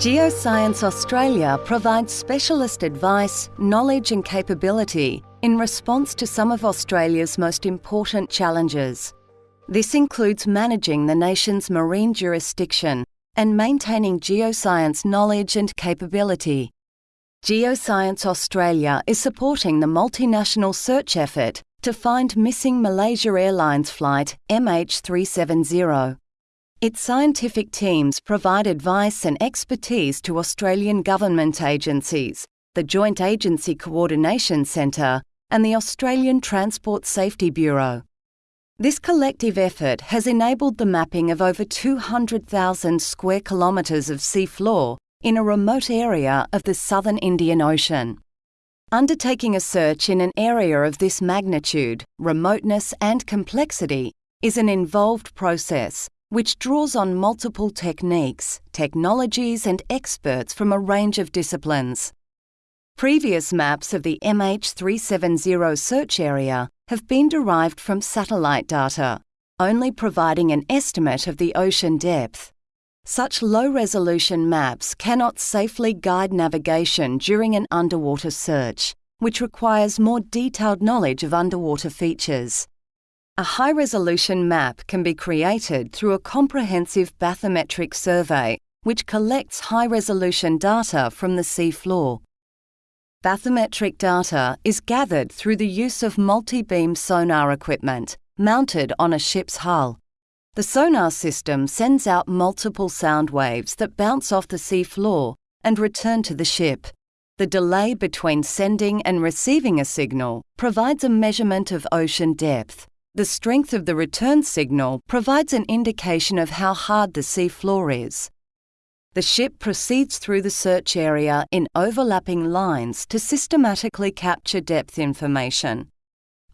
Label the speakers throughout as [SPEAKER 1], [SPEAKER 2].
[SPEAKER 1] Geoscience Australia provides specialist advice, knowledge and capability in response to some of Australia's most important challenges. This includes managing the nation's marine jurisdiction and maintaining geoscience knowledge and capability. Geoscience Australia is supporting the multinational search effort to find missing Malaysia Airlines flight MH370. Its scientific teams provide advice and expertise to Australian government agencies, the Joint Agency Coordination Centre, and the Australian Transport Safety Bureau. This collective effort has enabled the mapping of over 200,000 square kilometres of seafloor in a remote area of the southern Indian Ocean. Undertaking a search in an area of this magnitude, remoteness, and complexity is an involved process which draws on multiple techniques, technologies, and experts from a range of disciplines. Previous maps of the MH370 search area have been derived from satellite data, only providing an estimate of the ocean depth. Such low resolution maps cannot safely guide navigation during an underwater search, which requires more detailed knowledge of underwater features. A high resolution map can be created through a comprehensive bathymetric survey which collects high resolution data from the seafloor. Bathymetric data is gathered through the use of multi beam sonar equipment mounted on a ship's hull. The sonar system sends out multiple sound waves that bounce off the seafloor and return to the ship. The delay between sending and receiving a signal provides a measurement of ocean depth. The strength of the return signal provides an indication of how hard the sea floor is. The ship proceeds through the search area in overlapping lines to systematically capture depth information.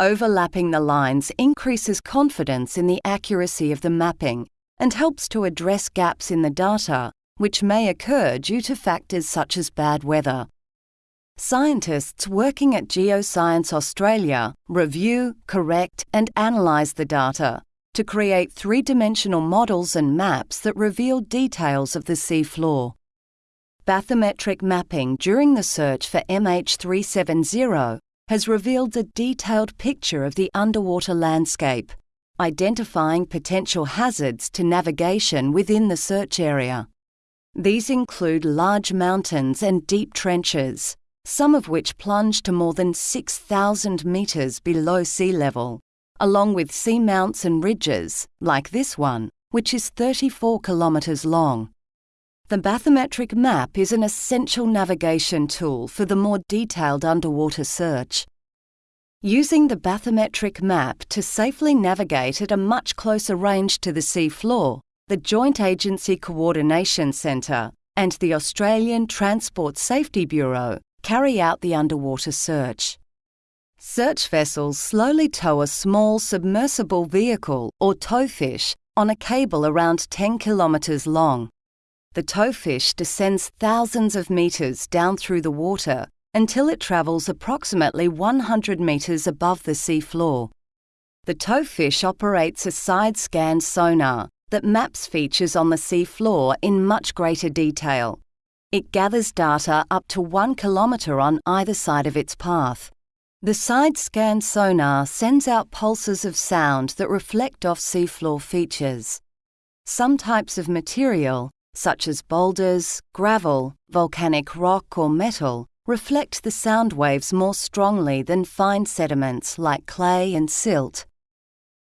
[SPEAKER 1] Overlapping the lines increases confidence in the accuracy of the mapping and helps to address gaps in the data, which may occur due to factors such as bad weather. Scientists working at Geoscience Australia review, correct, and analyse the data to create three dimensional models and maps that reveal details of the sea floor. Bathymetric mapping during the search for MH370 has revealed a detailed picture of the underwater landscape, identifying potential hazards to navigation within the search area. These include large mountains and deep trenches some of which plunge to more than 6,000 metres below sea level, along with seamounts and ridges, like this one, which is 34 kilometres long. The bathymetric map is an essential navigation tool for the more detailed underwater search. Using the bathymetric map to safely navigate at a much closer range to the sea floor, the Joint Agency Coordination Centre and the Australian Transport Safety Bureau carry out the underwater search. Search vessels slowly tow a small submersible vehicle or towfish on a cable around 10 kilometres long. The towfish descends thousands of metres down through the water until it travels approximately 100 metres above the sea floor. The towfish operates a side scan sonar that maps features on the sea floor in much greater detail. It gathers data up to one kilometre on either side of its path. The side scan sonar sends out pulses of sound that reflect off seafloor features. Some types of material, such as boulders, gravel, volcanic rock, or metal, reflect the sound waves more strongly than fine sediments like clay and silt.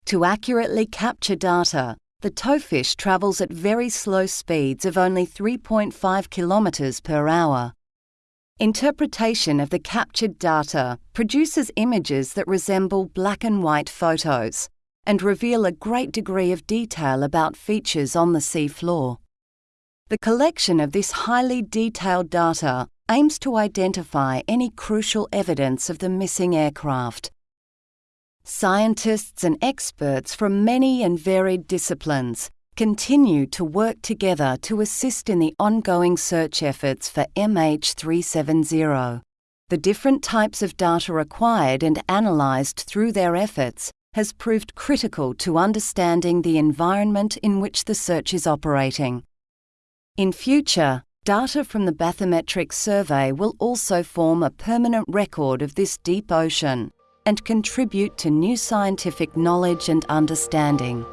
[SPEAKER 1] To accurately capture data, the towfish travels at very slow speeds of only 3.5 kilometres per hour. Interpretation of the captured data produces images that resemble black and white photos and reveal a great degree of detail about features on the sea floor. The collection of this highly detailed data aims to identify any crucial evidence of the missing aircraft Scientists and experts from many and varied disciplines continue to work together to assist in the ongoing search efforts for MH370. The different types of data acquired and analysed through their efforts has proved critical to understanding the environment in which the search is operating. In future, Data from the bathymetric survey will also form a permanent record of this deep ocean and contribute to new scientific knowledge and understanding.